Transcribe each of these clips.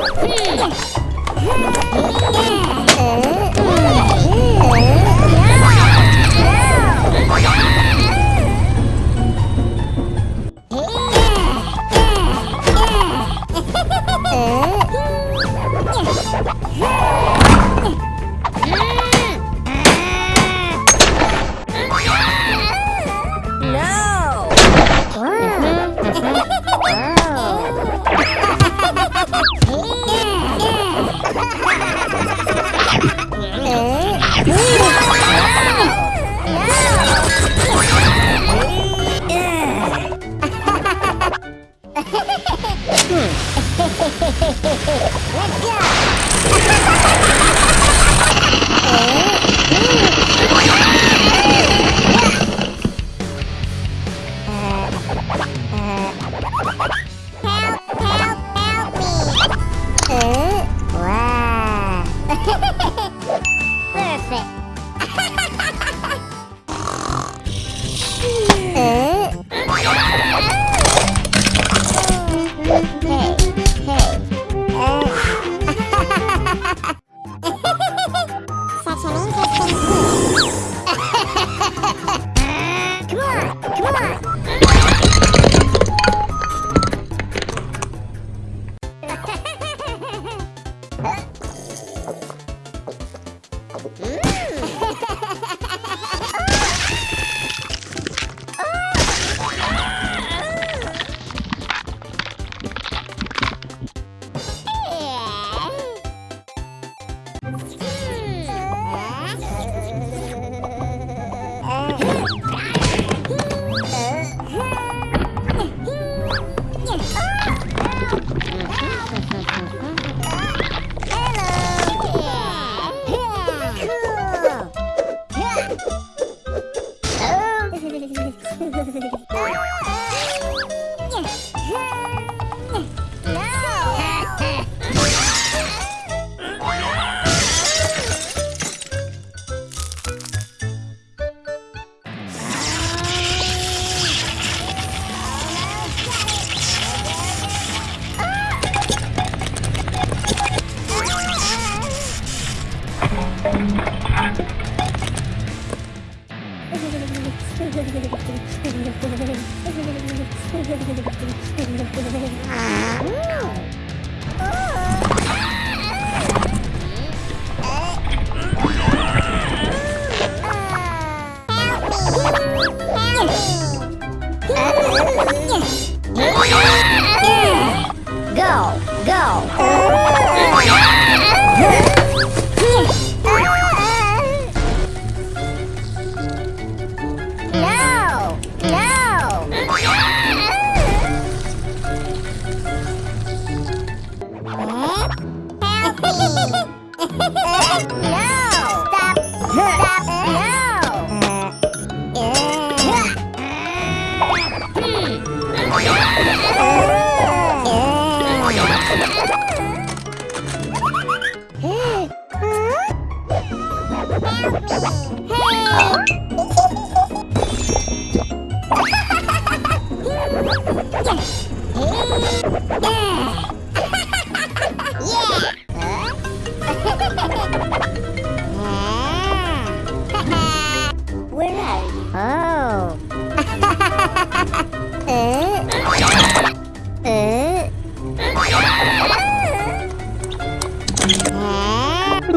Hmm. Go, Hey!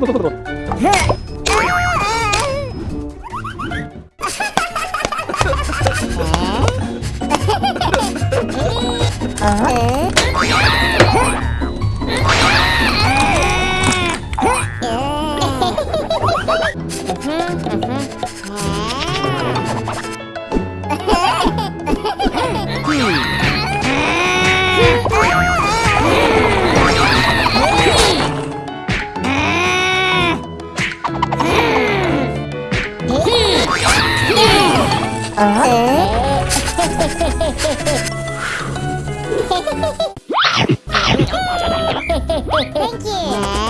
っ Thank you.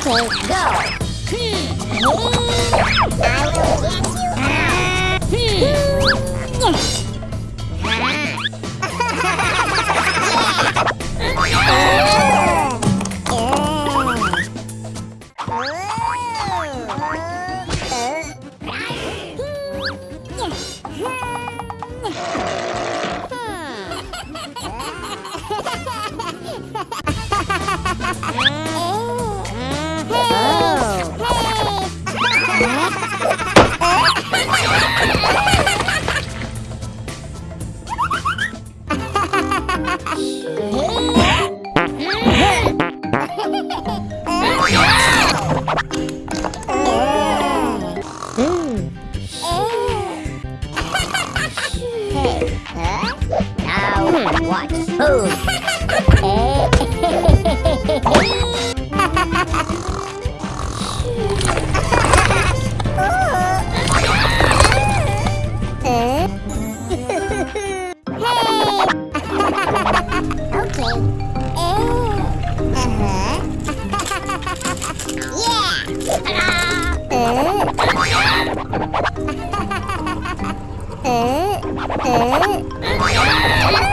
Okay, go. I will get you. Now watch. Move. Yeah.